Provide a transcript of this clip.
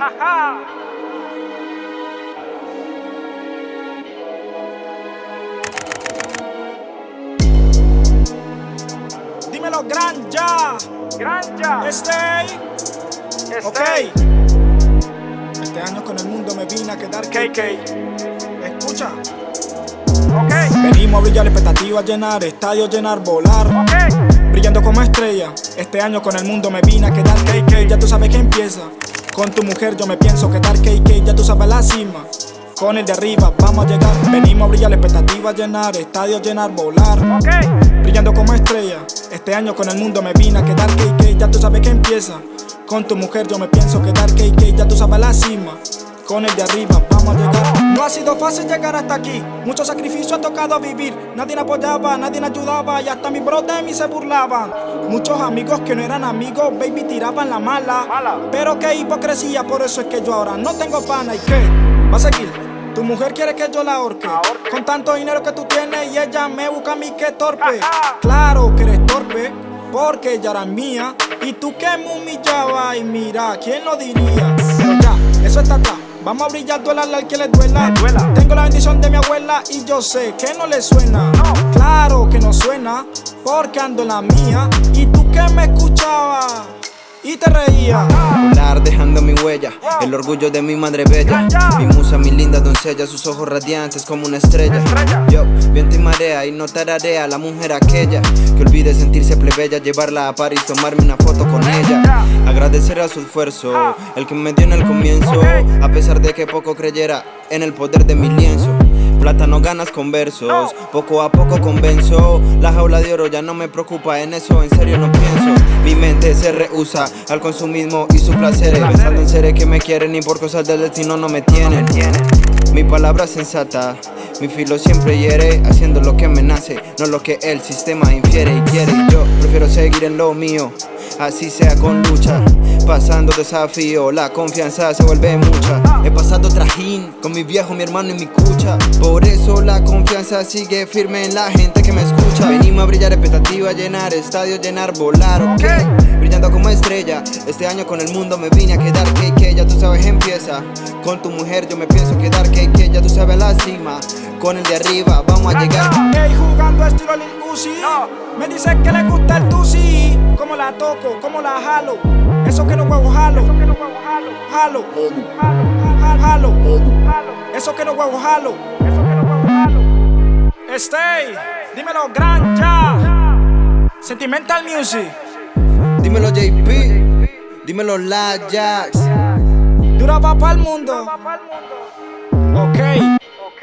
Ajá. Dímelo, Granja. Granja. Stay. Ok. Stay. Este año con el mundo me vine a quedar KK. Escucha. Ok. Venimos a brillar expectativas, llenar estadios, llenar, volar. Ok. Brillando como estrella. Este año con el mundo me vine a quedar KK. Ya tú sabes que empieza. Con tu mujer yo me pienso quedar KK. Ya tú sabes la cima. Con el de arriba vamos a llegar. Venimos a brillar expectativas, llenar estadios, llenar, volar. Brillando como estrella. Este año con el mundo me vine a quedar KK. Ya tú sabes que empieza. Con tu mujer yo me pienso quedar KK. Ya tú sabes la cima. Con el de arriba vamos a llegar. No ha sido fácil llegar hasta aquí. Mucho sacrificio ha tocado vivir. Nadie me apoyaba, nadie me ayudaba. Y hasta mis bros de mí se burlaban. Muchos amigos que no eran amigos, baby, tiraban la mala. Mala. Pero qué hipocresía, por eso es que yo ahora no tengo pana. ¿Y qué? ¿Va a seguir? Tu mujer quiere que yo la ahorque. Con tanto dinero que tú tienes y ella me busca a mí que torpe. Claro que eres torpe, porque ella era mía. Y tú que me humillabas, y mira, ¿quién lo diría? Pero ya, eso está atrás. Vamos a brillar, duela al que le duela. Tengo la bendición de mi abuela y yo sé que no le suena. Claro que no suena, porque ando en la mía. Y tú que me escuchabas y te. Volar dejando mi huella, el orgullo de mi madre bella. Mi musa, mi linda doncella, sus ojos radiantes como una estrella. Estrella. Yo, viento y marea, y no tararea la mujer aquella que olvide sentirse plebeya, llevarla a París, tomarme una foto con ella. Agradecer a su esfuerzo, el que me dio en el comienzo, a pesar de que poco creyera en el poder de mi lienzo. Plata no ganas con versos, poco a poco convenzo. La jaula de oro ya no me preocupa, en eso en serio no pienso. Mi mente se rehúsa al consumismo y sus placeres. Pensando en seres que me quieren y por cosas del destino no me tienen. Mi palabra sensata, mi filo siempre hiere, haciendo lo que me nace, no lo que el sistema infiere y quiere. Y yo prefiero seguir en lo mío, así sea con lucha. Pasando desafío, la confianza se vuelve mucha. He pasado trajín con mi viejo, mi hermano y mi cucha. Por eso la confianza sigue firme en la gente que me escucha. Venimos a brillar expectativa, llenar estadios, llenar, volar, ok. Brillando como estrella, este año con el mundo me vine a quedar KK, ya tú sabes empieza. Con tu mujer yo me pienso quedar KK, ya tú sabes la cima. Con el de arriba vamos a llegar. Ey, jugando estilo Lil Uzi. Me dice que le gusta el tusi Como la toco, como la jalo Eso que no huevo jalo jalo. Jalo, Jalo. Eso que no huevo jalo. Stay, dímelo Granja Sentimental Music Dímelo JP, dímelo La Jax. Dura va para el mundo Va pa'l mundo. Ok Ok.